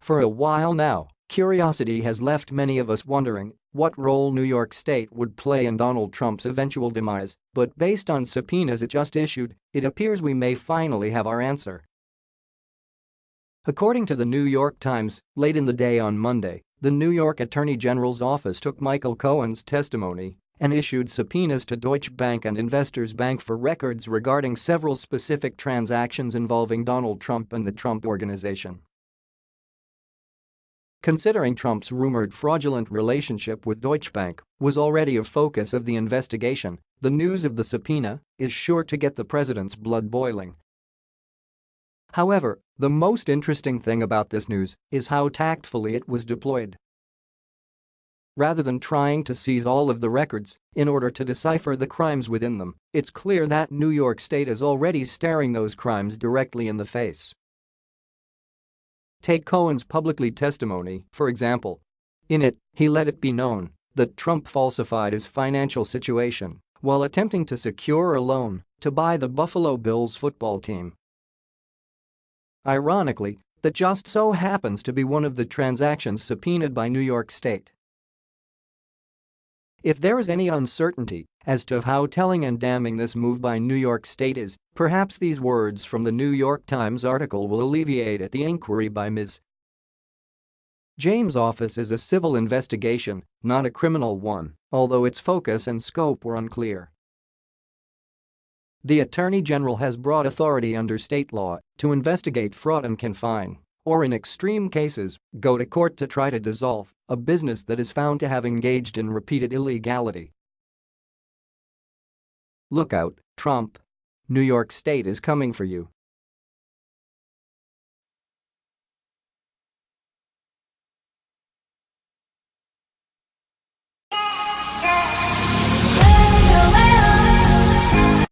For a while now, curiosity has left many of us wondering what role New York State would play in Donald Trump's eventual demise, but based on subpoenas it just issued, it appears we may finally have our answer. According to the New York Times, late in the day on Monday, the New York Attorney General's office took Michael Cohen's testimony and issued subpoenas to Deutsche Bank and Investors Bank for records regarding several specific transactions involving Donald Trump and the Trump Organization. Considering Trump's rumored fraudulent relationship with Deutsche Bank was already a focus of the investigation, the news of the subpoena is sure to get the president's blood boiling. However, the most interesting thing about this news is how tactfully it was deployed. Rather than trying to seize all of the records in order to decipher the crimes within them, it's clear that New York State is already staring those crimes directly in the face. Take Cohen's publicly testimony, for example. In it, he let it be known that Trump falsified his financial situation while attempting to secure a loan to buy the Buffalo Bills football team. Ironically, that just so happens to be one of the transactions subpoenaed by New York State. If there is any uncertainty as to how telling and damning this move by New York State is, perhaps these words from the New York Times article will alleviate it the inquiry by Ms. James' office is a civil investigation, not a criminal one, although its focus and scope were unclear. The Attorney General has broad authority under state law to investigate fraud and can fine or in extreme cases, go to court to try to dissolve a business that is found to have engaged in repeated illegality. Look out, Trump. New York State is coming for you.